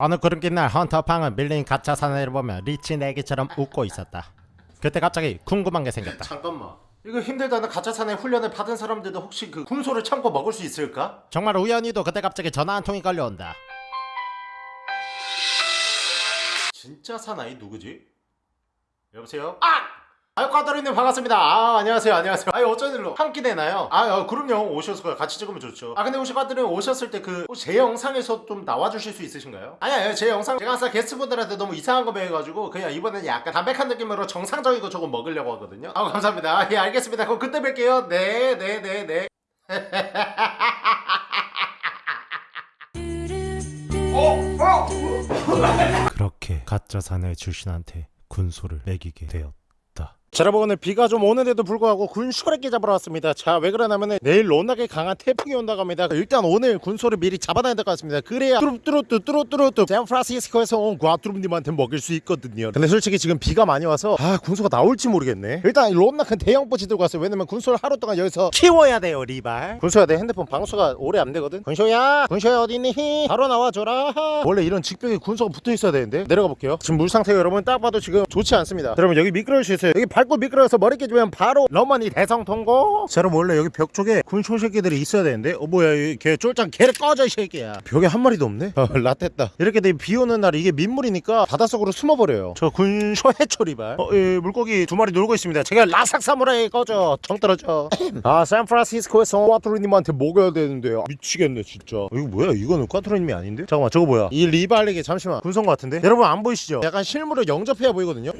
어느 그렇긴 날 헌터팡은 밀린 가짜 사내를 보며 리치 내기처럼 웃고 있었다. 그때 갑자기 궁금한 게 생겼다. 잠깐만 이거 힘들다는 가짜 사내 훈련을 받은 사람들도 혹시 그 군소를 참고 먹을 수 있을까? 정말 우연히도 그때 갑자기 전화 한 통이 걸려온다. 진짜 사나이 누구지? 여보세요? 아! 아유 까다리님 반갑습니다. 아 안녕하세요. 안녕하세요. 아유 어쩐 일로 한 끼 되나요? 아 어, 그럼요. 오셨을 거예요 같이 찍으면 좋죠. 아 근데 혹시 까다리님 오셨을 때 그 제 영상에서 좀 나와주실 수 있으신가요? 아니 아니 제 영상 제가 항상 게스트분들한테 너무 이상한 거 배워가지고 그냥 이번에는 약간 담백한 느낌으로 정상적인 거 조금 먹으려고 하거든요. 아 감사합니다. 아, 예 알겠습니다. 그럼 그때 뵐게요. 네 네 네 네. 그렇게 가짜 사내 출신한테 군소를 매기게 되었다. 자 여러분 오늘 비가 좀 오는데도 불구하고 군소래끼 잡으러 왔습니다. 자 왜 그러냐면은 내일 워낙에 강한 태풍이 온다고 합니다. 일단 오늘 군소를 미리 잡아놔야 될 것 같습니다. 그래야 뚜루뚜루뚜 뚜루뚜루뚜 샌프란시스코에서 온 과뚜rum님한테 먹일 수 있거든요. 근데 솔직히 지금 비가 많이 와서 아 군소가 나올지 모르겠네. 일단 롬나 큰 대형 뽀지 들고 왔어요. 왜냐면 군소를 하루 동안 여기서 키워야 돼요 리발. 군소야 내 핸드폰 방수가 오래 안 되거든. 군소야 군소야 어디니? 바로 나와줘라. 원래 이런 직벽에 군소가 붙어 있어야 되는데. 내려가 볼게요. 지금 물 상태가 여러분 딱 봐도 지금 좋지 않습니다. 여러분 여기 미끄러울 수 있어요. 여기 밟고 미끄러워서 머리 깨지면 바로 러머니 대성 통고. 자 여러분 원래 여기 벽 쪽에 군소 새끼들이 있어야 되는데. 어 뭐야 걔 쫄짱 걔를 꺼져 이 새끼야. 벽에 한 마리도 없네? 어 라떼다. 이렇게 돼비 오는 날 이게 민물이니까 바닷속으로 숨어버려요. 저 군소 해초리발. 어, 예, 물고기 두 마리 놀고 있습니다. 제가 라삭 사무라이 꺼져. 정 떨어져. 아 샌프란시스코에서 꽈트로님한테 먹여야 되는데요. 미치겠네 진짜. 이거 뭐야? 이거는 꽈트로님이 아닌데? 잠깐만 저거 뭐야? 이 리발에게 잠시만. 군소인 것 같은데? 여러분 안 보이시죠? 약간 실물을 영접해야 보이거든요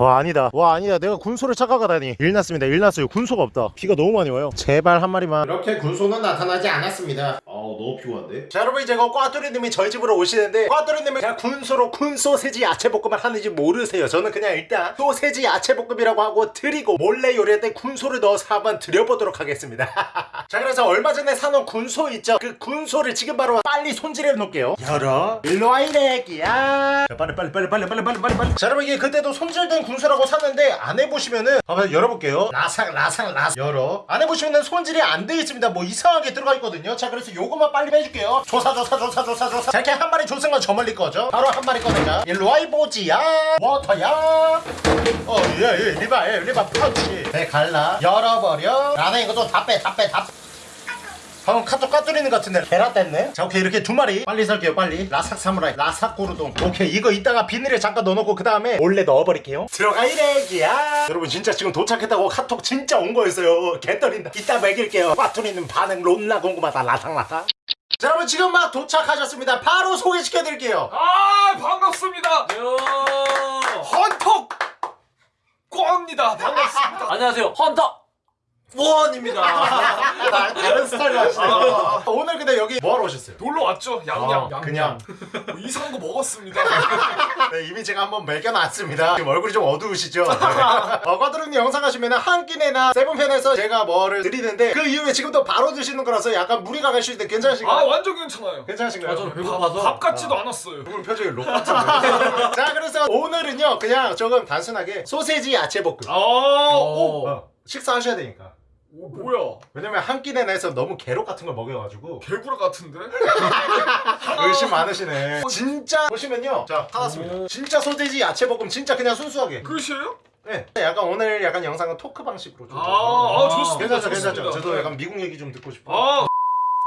와 아니다. 와 아니다. 내가 군소를 착각하다니. 일 났습니다. 일 났어요. 군소가 없다. 비가 너무 많이 와요. 제발 한 마리만. 이렇게 군소는 나타나지 않았습니다. 아우 너무 피곤한데? 자 여러분 이제 그 꽈뚜리님이 저희 집으로 오시는데 꽈뚜리님은 그냥 군소로 군소세지 야채볶음을 하는지 모르세요. 저는 그냥 일단 소세지 야채볶음이라고 하고 드리고 몰래 요리할 때 군소를 넣어서 한번 드려보도록 하겠습니다 자 그래서 얼마 전에 사놓은 군소 있죠? 그 군소를 지금 바로 빨리 손질해 놓을게요. 열어. 일로 와 이래기야. 자, 빨리 빨리 빨리 빨리 빨리 빨리 빨리 빨리. 자 여러분 이게 그때도 손질된 군소라고 샀는데 안에 보시면은 한번 열어볼게요. 라삭 라삭 라삭 열어. 안에 보시면은 손질이 안 돼 있습니다. 뭐 이상하게 들어가 있거든요. 자 그래서 요것만 빨리 빼줄게요. 조사 조사 조사 조사 조사. 자 이렇게 한 마리 건저 멀리 거죠 바로 한 마리 꺼내자. 일로 와 이보지야. 워터야. 어예예. 리바 예 리바 파우치. 네 갈라. 열어버려. 나는 이거 좀 다 빼 다 빼 다 방금 카톡 까뚫리는 것 같은데 베라 뗐네? 자 오케이 이렇게 두 마리. 빨리 살게요 빨리. 라삭 사무라이 라삭 고르동. 오케이 이거 이따가 비닐에 잠깐 넣어놓고 그 다음에 몰래 넣어버릴게요. 들어가 이래기야. 여러분 진짜 지금 도착했다고 카톡 진짜 온 거였어요. 개떨린다. 이따 먹일게요. 까뚫리는 반응 롬나 궁금하다 라삭라삭. 자 여러분 지금 막 도착하셨습니다. 바로 소개시켜드릴게요. 아 반갑습니다. 헌터 꽝입니다. 반갑습니다. 안녕하세요. 헌터 원입니다. 다- 다른 스타일로 하시네요 오늘 근데 여기 뭐하러 오셨어요? 놀러 왔죠? 양양. 어, 양양. 그냥. 뭐 이상한 거 먹었습니다. 네, 이미 제가 한번 매겨놨습니다. 지금 얼굴이 좀 어두우시죠? 어, 과드릉님 영상 하시면 한 끼내나 세븐편에서 제가 뭐를 드리는데 그 이후에 지금 또 바로 드시는 거라서 약간 무리가 갈 수 있는데 아 괜찮으신가요? 완전 괜찮아요. 괜찮으신가요? 밥, 밥 같지도 않았어요. 오늘 표정이 록 같은데. 자, 그래서 오늘은요, 그냥 조금 단순하게 소세지 야채볶음. 아 오. 어, 식사하셔야 되니까. 오 뭐야? 왜냐면 한 끼 내내서 너무 괴롭 같은 걸 먹여가지고 개구라 같은데? 의심 많으시네. 진짜 보시면요, 자 받았습니다. 진짜 소세지 야채볶음 진짜 그냥 순수하게. 끝이에요? 네, 약간 오늘 약간 영상은 토크 방식으로 좀. 아, 아 좋습니다. 괜찮죠, 괜찮죠. 저도 네. 약간 미국 얘기 좀 듣고 싶어. 아,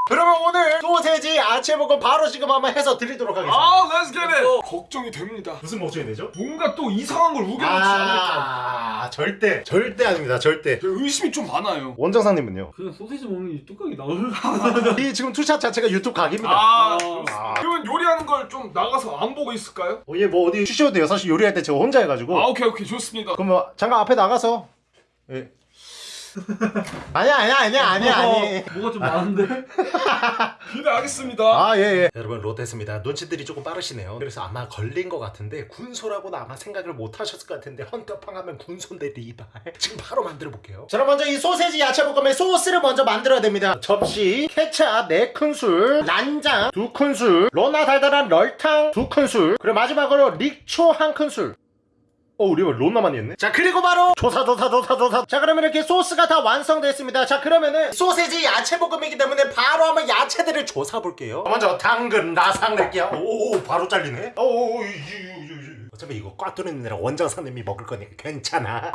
그러면 오늘 소세지 야채볶음 바로 지금 한번 해서 드리도록 하겠습니다. 아, Let's get it. 걱정이 됩니다. 무슨 걱정이 되죠? 뭔가 또 이상한 걸 우겨넣지 않을까. 아, 절대, 절대 아닙니다, 절대. 의심이 좀 많아요. 원정상님은요? 그냥 소시지 먹는 이 뚜껑이 나올 이 지금 two shot 자체가 유튜브 각입니다. 아, 아. 좋습니다. 그러면 요리하는 걸 좀 나가서 안 보고 있을까요? 어, 얘뭐 어디 쉬셔도 돼요. 사실 요리할 때 제가 혼자 해가지고. 아, 오케이, 오케이, 좋습니다. 그럼 뭐 잠깐 앞에 나가서. 예. 아니야, 아니야, 아니야, 아니야, 아니. 뭐가 좀 많은데? 기대하겠습니다. 아, 예, 예. 여러분, 롯데입니다. 눈치들이 조금 빠르시네요. 그래서 아마 걸린 것 같은데, 군소라고는 아마 생각을 못 하셨을 것 같은데, 헌터팡 하면 군소인데 리발. 지금 바로 만들어 볼게요. 자, 그럼 먼저 이 소세지 야채 볶음의 소스를 먼저 만들어야 됩니다. 접시, 케찹 4큰술, 난장 2큰술, 로나 달달한 럴탕 2큰술, 그리고 마지막으로 릭초 1큰술. 어 우리 론 남았있네? 자 그리고 바로 조사 조사 조사 조사. 자 그러면 이렇게 소스가 다 완성됐습니다. 자 그러면은 소세지 야채 볶음이기 때문에 바로 한번 야채들을 조사 볼게요. 먼저 당근 라상 낼게요. 오 바로 잘리네. 오 어차피 이거 꽈뚜리느라 원장사님이 먹을 거니까 괜찮아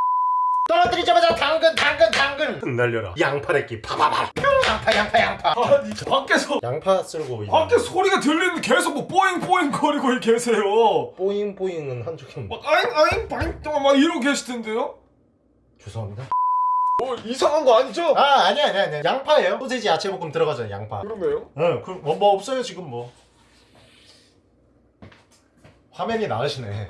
떨어뜨리자마자 당근 당근 당근 날려라 양파 냈기 파바바 양파 양파 양파 아니 밖에서 양파 쓸고 이제 밖에 소리가 들리는데 계속 뭐 뽀잉 뽀잉 거리고 계세요. 뽀잉 뽀잉은 한 적이 없네 막 아잉 아잉 빵막 이러고 계시던데요? 죄송합니다 뭐 이상한 거 아니죠? 아 아니야 아니야 아니야 양파예요 소세지 야채 볶음 들어가잖아 양파 그러네요. 응, 그, 뭐, 뭐 없어요 지금 뭐. 화면이 나으시네.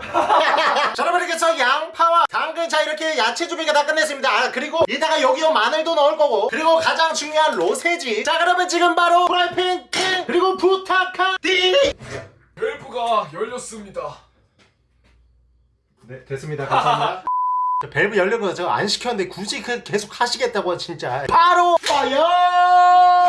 자, 여러분 이렇게 해서 양파와 당근 자 이렇게 야채 준비가 다 끝냈습니다. 아 그리고 이따가 여기요 마늘도 넣을 거고 그리고 가장 중요한 로세지. 자 그러면 지금 바로 프라이팬 팅 그리고 부탁하디. 밸브가 열렸습니다. 네 됐습니다. 감사합니다. 저 밸브 열린 거저안 시켰는데 굳이 그 계속 하시겠다고 진짜. 바로 fire!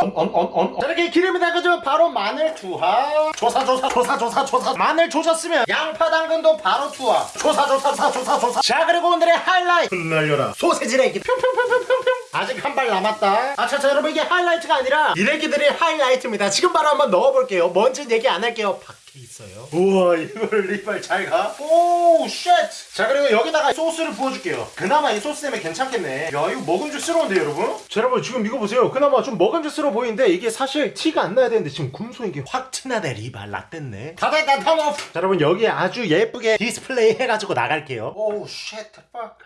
언언언 저렇게 기름이 나가지고 바로 마늘 투하. 조사 조사 조사 조사 조사. 마늘 조졌으면 양파 당근도 바로 투하. 조사 조사 조사 조사 조사. 자 그리고 오늘의 하이라이트. 날려라. 소세지 내기 평평평평평평. 아직 한 발 남았다. 아차차 여러분 이게 하이라이트가 아니라 이래기들의 하이라이트입니다. 지금 바로 한번 넣어볼게요. 뭔지 얘기 안 할게요 있어요. 우와 이걸 리빨 잘 가? 오 쉣 자 그리고 여기다가 소스를 부어줄게요. 그나마 이 소스 때문에 괜찮겠네. 야 이거 먹음직스러운데 여러분? 자 여러분 지금 이거 보세요. 그나마 좀 먹음직스러워 보이는데 이게 사실 티가 안 나야 되는데 지금 이게 확 티나네 리발. 라떼네. 다 됐다 탐오프 자 여러분 여기 아주 예쁘게 디스플레이 해가지고 나갈게요. 오쉣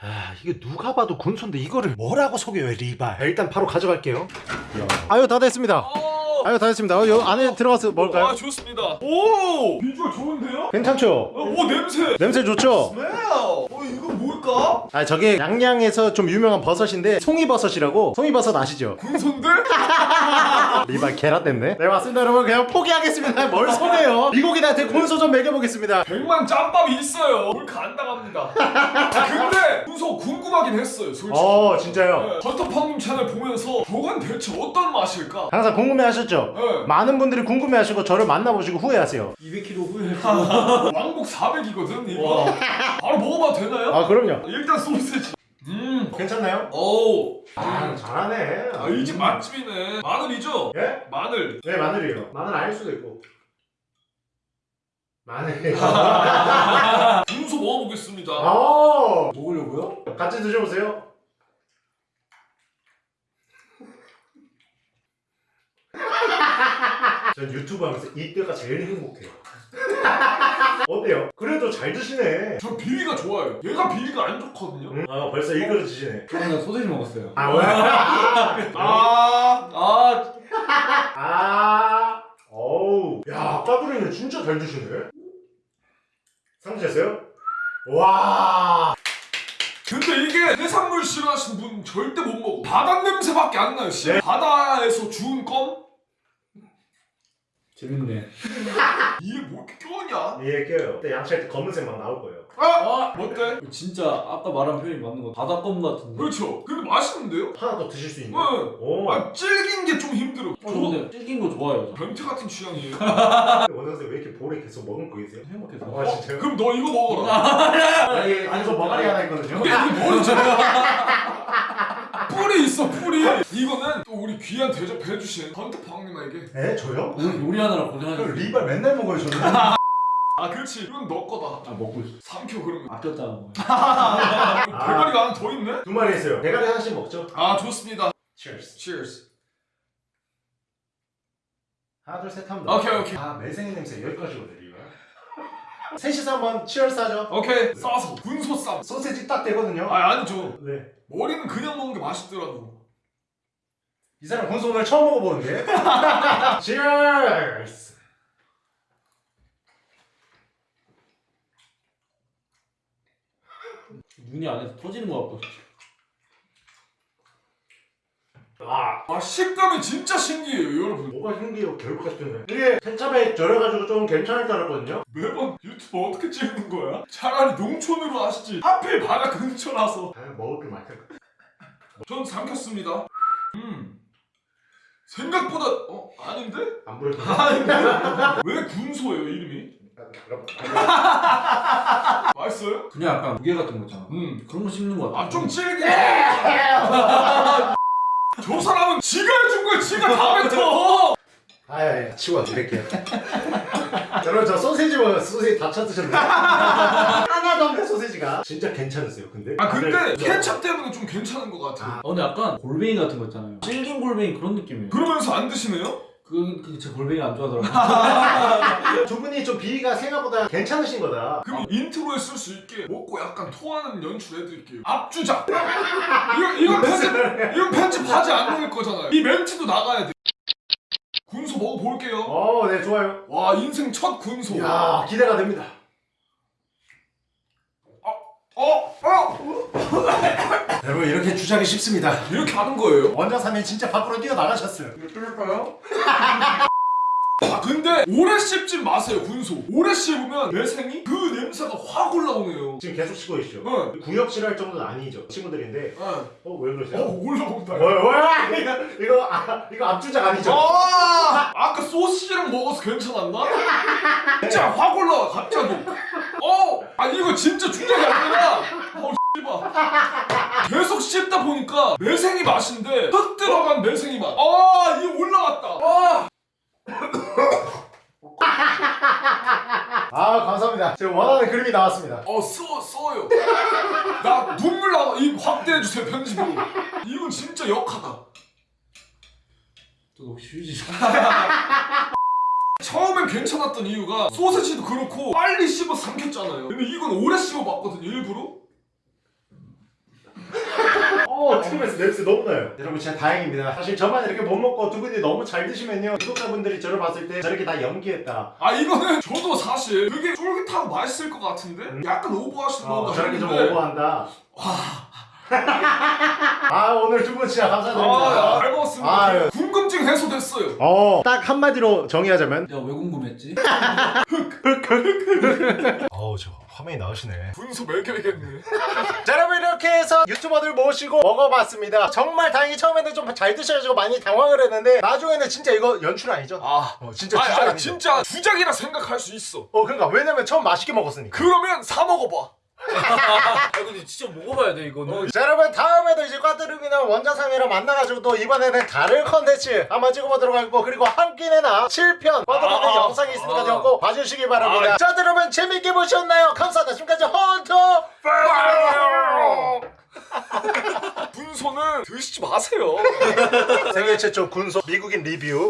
아 이게 누가 봐도 군소인데 이거를 뭐라고 속여요 리발? 자, 일단 바로 가져갈게요. 아유 다 됐습니다 아유 다 됐습니다 어, 요 안에 들어가서 뭘까요? 아 좋습니다. 오 비주얼 좋은데요? 괜찮죠? 어, 오 냄새. 냄새 좋죠? 스멜. 어 이거 뭘까? 아 저게 양양에서 좀 유명한 버섯인데 송이버섯이라고 송이버섯 아시죠? 군손들? 리발 계란 됐네 네 맞습니다 여러분 그냥 포기하겠습니다 뭘 손해요 미국인한테 곤소 좀 먹여보겠습니다 백만 짬밥이 있어요. 몰카 안 당합니다. 근데 군소 궁금하긴 했어요, 솔직히. 어 진짜요? 네, 헌터팡님 채널 보면서 저건 대체 어떤 맛일까? 항상 궁금해하셨죠? 네. 많은 분들이 궁금해하시고 저를 만나보시고 후회하세요 200kg 후에 왕복 400이거든 이거. 바로 먹어봐도 되나요? 아 그럼요 일단 소세지. 음. 괜찮나요? 오. 아 잘하네 아, 이 집 맛집이네. 마늘이죠? 예? 마늘. 네 마늘이에요 마늘 아닐 수도 있고 마늘이에요 군소 먹어보겠습니다. 아 먹으려고요? 같이 드셔보세요 전 유튜브 하면서 이때가 제일 행복해요 어때요? 그래도 잘 드시네 저 비위가 좋아요. 얘가 비위가 안 좋거든요. 응? 아 벌써 일 그릇 드시네 그냥 소세지 먹었어요 아 왜? 아, 아 아 어우 야 까불이는 진짜 잘 드시네 상주셨어요? 와 근데 이게 해산물 싫어하시는 분 절대 못 먹어. 바다 냄새밖에 안 나요. 씨. 바다에서 주운 껌? 재밌네 이게 뭐 이렇게 껴냐? 예 껴요 근데 양치할 때 검은색 막 나올 거예요 아, 어때? 진짜 아까 말한 표현이 맞는 거 바다껌 같은데 그렇죠. 근데 맛있는데요? 하나 더 드실 수 있는 응. 오 아, 질긴 게 좀 힘들어. 어, 저 근데 질긴 거 좋아요 저. 변태 같은 취향이에요. 원장님 왜 이렇게 볼에 계속 먹은 거 계세요? 행복해서 아 진짜요? 그럼 너 이거 먹어라. 아니 아니 저 머가리 하나 있거든요 이게 뭐 지? 뿔이 있어 뿔이. 이거는 또 우리 귀한 대접해 주신 헌터팡님에게. 에? 저요? 오늘 요리하느라 그 고생하셨어 리발 맨날 먹어요 저는 아 그렇지. 이건 너 거다. 아 먹고 있어 삼켜 그러면. 아꼈다는 거 대가리가 하나 더 있네? 두 마리 했어요 대가리 하나씩 먹죠 아 좋습니다. Cheers Cheers. 하나 둘셋 하면 오케이, 오케이. 아 매생이 냄새 여기까지거든 리발 셋이서 한번 치얼스 하죠 오케이. 싸서 군소 쌈. 소세지 딱 되거든요 아 아니죠. 네. 머리는 그냥 먹는 게 맛있더라고. 이 사람 군소 오늘 처음 먹어보는데 치얼스 눈이 안에서 터지는 아아 식감이 진짜 신기해요 여러분. 뭐가 신기해요 결국 같은데 이게 케찹에 절여가지고 좀 괜찮을 줄 알았거든요 매번 유튜브 어떻게 찍는 거야? 차라리 농촌으로 하시지. 하필 바다 근처라서. 아 먹을 게것전 삼켰습니다. 음. 생각보다 어 아닌데? 안 보여서 아닌데? 왜 군소예요 이름이? 맛있어요? 그냥 약간 무게 같은 거 있잖아. 음. 그런 거 씹는 거 같아. 아 좀 질게. 저 사람은 지가 해준 거야. 지가 다 뱉어. 아예 치워 드릴게요 여러분 저 소세지 먹어요 소세지 다 쳐드셨나요? 하나도 없네 소세지가 진짜 괜찮으세요 근데? 아 근데 케찹 때문에 좀 괜찮은 것 같아. 아. 요 어, 근데 약간 골뱅이 같은 거 있잖아요. 질긴 골뱅이 그런 느낌이에요. 그러면서 안 드시네요? 그, 그, 제 골뱅이 안 좋아하더라고요. 두 분이 좀 비위가 생각보다 괜찮으신 거다 그럼 intro에 쓸 수 있게 먹고 약간 토하는 연출 해드릴게요. 앞주작. 이건 이건 편집 이건 편집하지 않을 거잖아요. 이 멘트도 나가야 돼. 군소 먹어볼게요. 어 네 좋아요 와 인생 첫 군소. 이야 기대가 됩니다 어? 어? 여러분 이렇게 주장이 쉽습니다 이렇게 하는 거예요? 원장사님 진짜 밖으로 뛰어나가셨어요 뚫을까요? 아 근데 오래 씹지 마세요 군소 오래 씹으면 매생이 그 냄새가 확 올라오네요 지금 계속 씻고 계시죠? 네. 구역질 정도는 아니죠 친구들인데 네. 어왜 그러세요? 어 올라온다 뭐야 뭐야 이거 이거 아, 이거 앞주작 아니죠? 아 아까 소시지랑 먹어서 괜찮았나? 진짜 확 올라와 갑자기 어! 아 이거 진짜 주작이 아니라 어 씨발 계속 씹다 보니까 매생이 맛인데 흙 들어간 매생이 맛 아 이거 올라왔다 아 아 감사합니다 제가 원하는 그림이 나왔습니다 어, 써, 써요. 나 눈물 나, 이 확대해주세요, 편집으로. 이건 진짜 역하다. 또 혹시 휴지 좀. 처음엔 괜찮았던 이유가 소세지도 그렇고 빨리 씹어 삼켰잖아요. 근데 이건 오래 씹어 봤거든요, 일부러. 어 TV에서 냄새 너무 나요. 여러분 진짜 다행입니다. 사실 저만 이렇게 못 먹고 두 분이 너무 잘 드시면요. 구독자분들이 저를 봤을 때 저렇게 다 연기했다. 아, 이거는 저도 사실 되게 쫄깃하고 맛있을 것 같은데? 약간 오버하시는 어, 건가 저렇게 좀 오버한다 아 오늘 두 분 진짜 아, 야, 감사드립니다 잘 먹었습니다. 아유. 궁금증 해소됐어요. 어딱 한마디로 정의하자면 내가 왜 궁금했지? 어우 저 화면이 나오시네 분수 매겨야겠네. 자 여러분 이렇게 해서 유튜버들 모시고 먹어봤습니다 정말 다행히 처음에는 좀 잘 드셔가지고 많이 당황을 했는데 나중에는 진짜 이거 연출 아니죠? 아, 어, 진짜 아니, 주작 아니, 아니죠? 진짜 주작이라 생각할 수 있어. 어 그러니까 왜냐면 처음 맛있게 먹었으니까 그러면 사 먹어봐. 아 근데 진짜 먹어봐야 돼 이거는. 자 여러분 다음에도 이제 꽈뚜루미나 원자삼이랑 만나가지고 또 이번에는 다른 컨텐츠 한번 찍어보도록 하고 그리고 한 끼 내나 7편 꽈뚜루미 아, 영상이 있으니까 아. 꼭 봐주시기 바랍니다 자 여러분 재밌게 보셨나요? 감사합니다 지금까지 헌터 분소는 드시지 마세요. 세계 최초 군소 미국인 리뷰